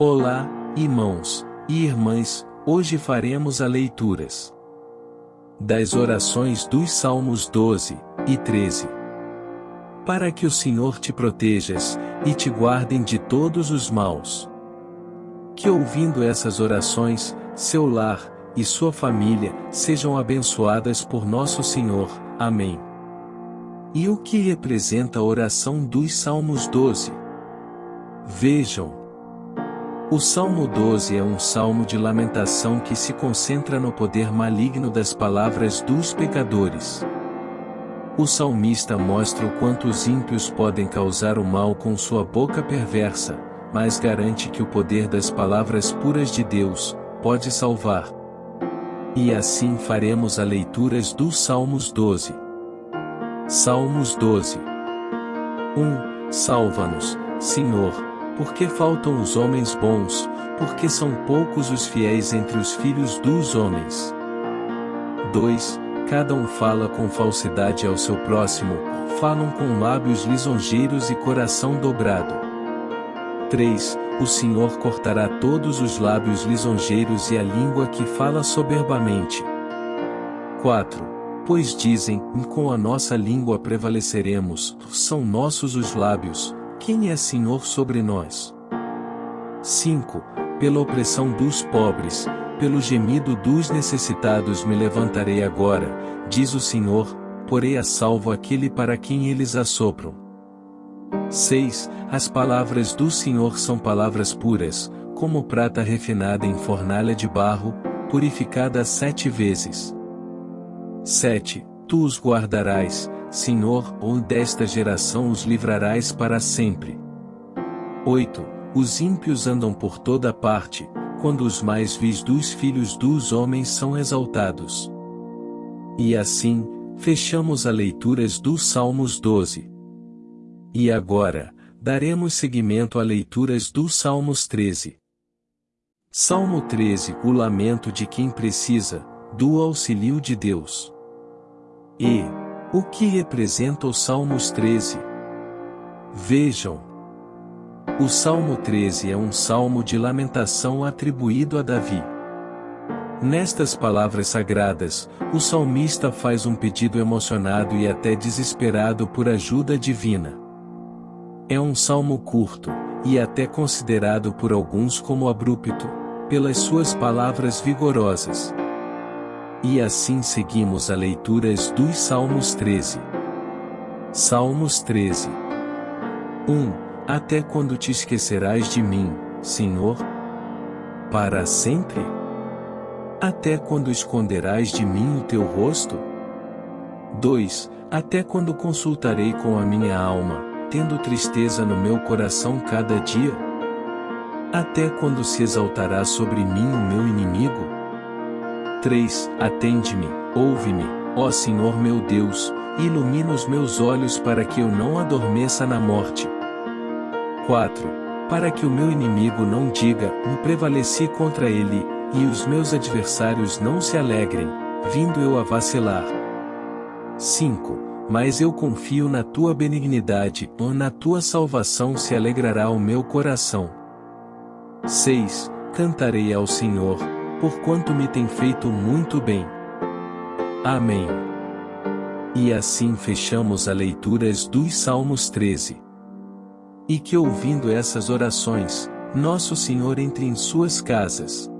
Olá, irmãos e irmãs, hoje faremos a leituras das orações dos Salmos 12 e 13. Para que o Senhor te protejas e te guardem de todos os maus. Que ouvindo essas orações, seu lar e sua família sejam abençoadas por nosso Senhor. Amém. E o que representa a oração dos Salmos 12? Vejam, o Salmo 12 é um salmo de lamentação que se concentra no poder maligno das palavras dos pecadores. O salmista mostra o quanto os ímpios podem causar o mal com sua boca perversa, mas garante que o poder das palavras puras de Deus pode salvar. E assim faremos a leituras dos Salmos 12. Salmos 12 1. Salva-nos, Senhor, porque faltam os homens bons, porque são poucos os fiéis entre os filhos dos homens. 2. Cada um fala com falsidade ao seu próximo, falam com lábios lisonjeiros e coração dobrado. 3. O Senhor cortará todos os lábios lisonjeiros e a língua que fala soberbamente. 4. Pois dizem, com a nossa língua prevaleceremos, são nossos os lábios, quem é Senhor sobre nós? 5. Pela opressão dos pobres, pelo gemido dos necessitados me levantarei agora, diz o Senhor, porei a salvo aquele para quem eles assopram. 6. As palavras do Senhor são palavras puras, como prata refinada em fornalha de barro, purificada sete vezes. 7. Tu os guardarás, Senhor, ou desta geração os livrarás para sempre. 8. Os ímpios andam por toda parte, quando os mais vis dos filhos dos homens são exaltados. E assim, fechamos a leituras dos Salmos 12. E agora, daremos seguimento a leituras dos Salmos 13. Salmo 13 O lamento de quem precisa, do auxílio de Deus. E, o que representa o Salmos 13? Vejam. O Salmo 13 é um salmo de lamentação atribuído a Davi. Nestas palavras sagradas, o salmista faz um pedido emocionado e até desesperado por ajuda divina. É um salmo curto, e até considerado por alguns como abrupto, pelas suas palavras vigorosas. E assim seguimos a leituras dos Salmos 13. Salmos 13. 1. Até quando te esquecerás de mim, Senhor? Para sempre? Até quando esconderás de mim o teu rosto? 2. Até quando consultarei com a minha alma, tendo tristeza no meu coração cada dia? Até quando se exaltará sobre mim o meu inimigo? 3. Atende-me, ouve-me, ó Senhor meu Deus, ilumina os meus olhos para que eu não adormeça na morte. 4. Para que o meu inimigo não diga, me prevaleci contra ele, e os meus adversários não se alegrem, vindo eu a vacilar. 5. Mas eu confio na tua benignidade, ou na tua salvação se alegrará o meu coração. 6. Cantarei ao Senhor, porquanto me tem feito muito bem. Amém. E assim fechamos a leituras dos Salmos 13. E que ouvindo essas orações, nosso Senhor entre em suas casas,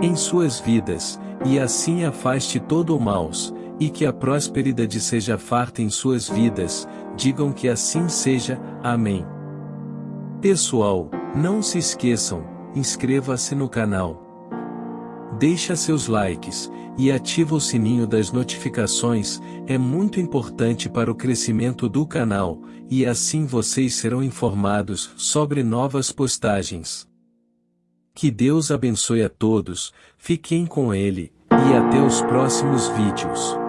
em suas vidas, e assim afaste todo o maus, e que a prosperidade seja farta em suas vidas, digam que assim seja, amém. Pessoal, não se esqueçam, inscreva-se no canal deixa seus likes e ativa o sininho das notificações, é muito importante para o crescimento do canal, e assim vocês serão informados sobre novas postagens. Que Deus abençoe a todos, fiquem com Ele, e até os próximos vídeos.